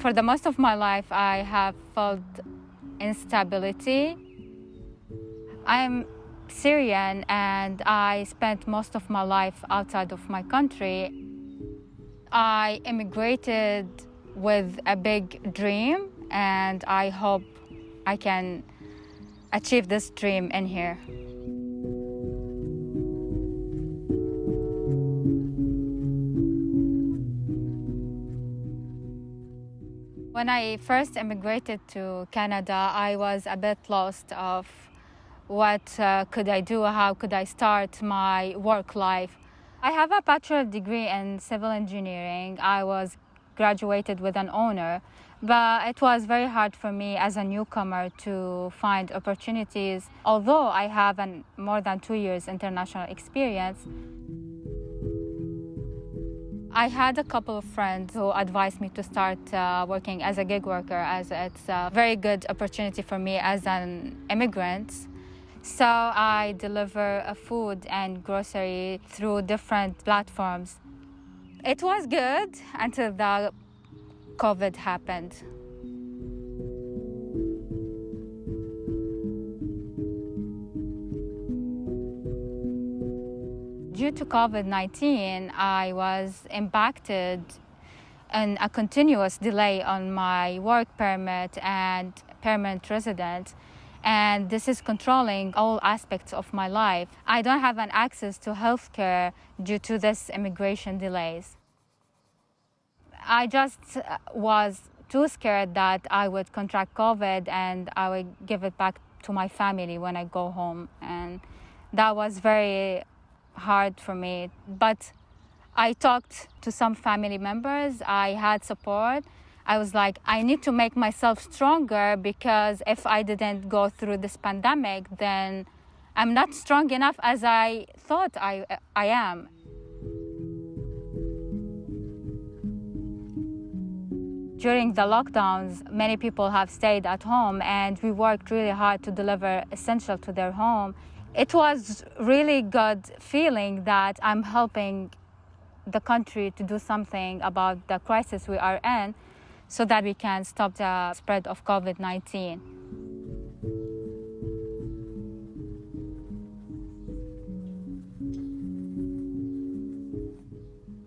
For the most of my life, I have felt instability. I'm Syrian and I spent most of my life outside of my country. I immigrated with a big dream and I hope I can achieve this dream in here. When I first immigrated to Canada, I was a bit lost of what uh, could I do, how could I start my work life. I have a bachelor degree in civil engineering. I was graduated with an honor, but it was very hard for me as a newcomer to find opportunities. Although I have an, more than two years international experience, I had a couple of friends who advised me to start uh, working as a gig worker as it's a very good opportunity for me as an immigrant. So I deliver food and grocery through different platforms. It was good until the COVID happened. Due to COVID-19, I was impacted and a continuous delay on my work permit and permanent resident and this is controlling all aspects of my life. I don't have an access to healthcare due to this immigration delays. I just was too scared that I would contract COVID and I would give it back to my family when I go home. And that was very hard for me. But I talked to some family members, I had support. I was like, I need to make myself stronger because if I didn't go through this pandemic, then I'm not strong enough as I thought I, I am. During the lockdowns, many people have stayed at home and we worked really hard to deliver essential to their home. It was really good feeling that I'm helping the country to do something about the crisis we are in so that we can stop the spread of COVID-19.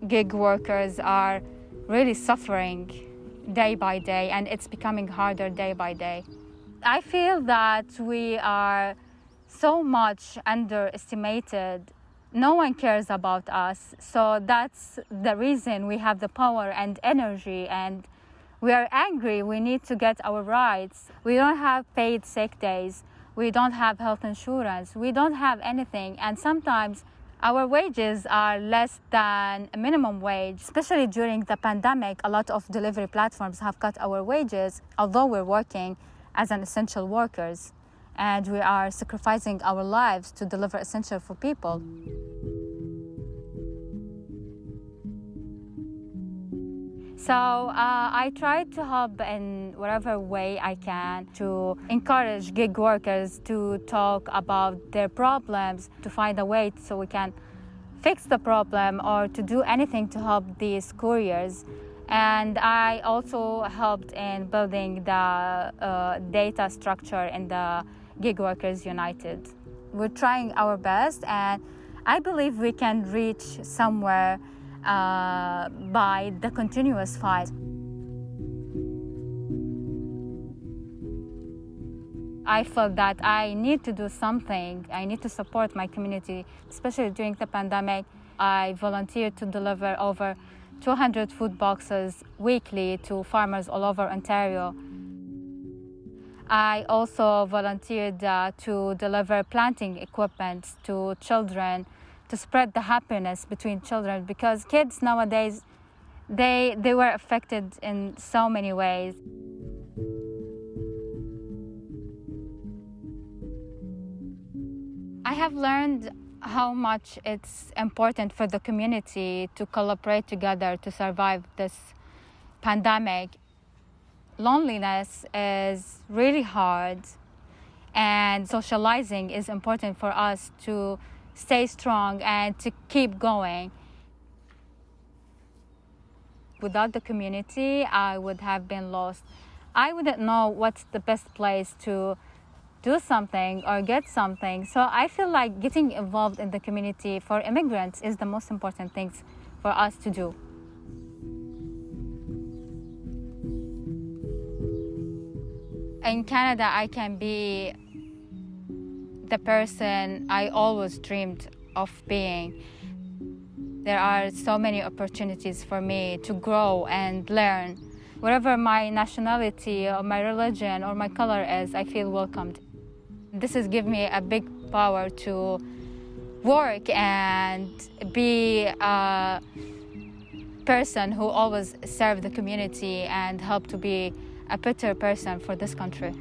Gig workers are really suffering day by day and it's becoming harder day by day. I feel that we are so much underestimated. No one cares about us. So that's the reason we have the power and energy and we are angry. We need to get our rights. We don't have paid sick days. We don't have health insurance. We don't have anything. And sometimes our wages are less than a minimum wage, especially during the pandemic. A lot of delivery platforms have cut our wages, although we're working as an essential workers and we are sacrificing our lives to deliver essential for people. So uh, I try to help in whatever way I can to encourage gig workers to talk about their problems, to find a way so we can fix the problem or to do anything to help these couriers. And I also helped in building the uh, data structure in the Gig Workers United. We're trying our best and I believe we can reach somewhere uh, by the continuous fight. I felt that I need to do something. I need to support my community, especially during the pandemic. I volunteered to deliver over 200 food boxes weekly to farmers all over Ontario. I also volunteered uh, to deliver planting equipment to children to spread the happiness between children because kids nowadays they they were affected in so many ways I have learned how much it's important for the community to collaborate together to survive this pandemic. Loneliness is really hard and socializing is important for us to stay strong and to keep going. Without the community, I would have been lost. I wouldn't know what's the best place to do something or get something. So I feel like getting involved in the community for immigrants is the most important thing for us to do. In Canada, I can be the person I always dreamed of being. There are so many opportunities for me to grow and learn. Whatever my nationality or my religion or my color is, I feel welcomed. This has given me a big power to work and be a person who always serve the community and help to be a better person for this country.